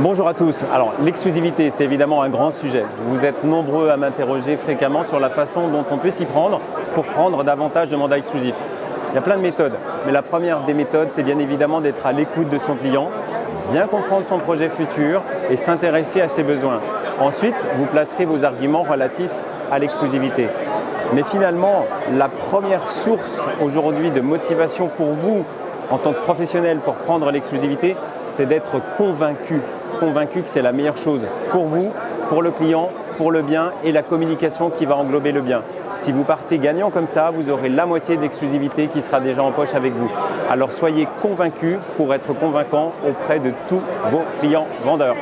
Bonjour à tous. Alors l'exclusivité, c'est évidemment un grand sujet. Vous êtes nombreux à m'interroger fréquemment sur la façon dont on peut s'y prendre pour prendre davantage de mandats exclusifs. Il y a plein de méthodes, mais la première des méthodes, c'est bien évidemment d'être à l'écoute de son client, bien comprendre son projet futur et s'intéresser à ses besoins. Ensuite, vous placerez vos arguments relatifs à l'exclusivité. Mais finalement, la première source aujourd'hui de motivation pour vous en tant que professionnel pour prendre l'exclusivité, c'est d'être convaincu convaincu que c'est la meilleure chose pour vous, pour le client, pour le bien et la communication qui va englober le bien. Si vous partez gagnant comme ça, vous aurez la moitié d'exclusivité qui sera déjà en poche avec vous. Alors soyez convaincus pour être convaincant auprès de tous vos clients vendeurs.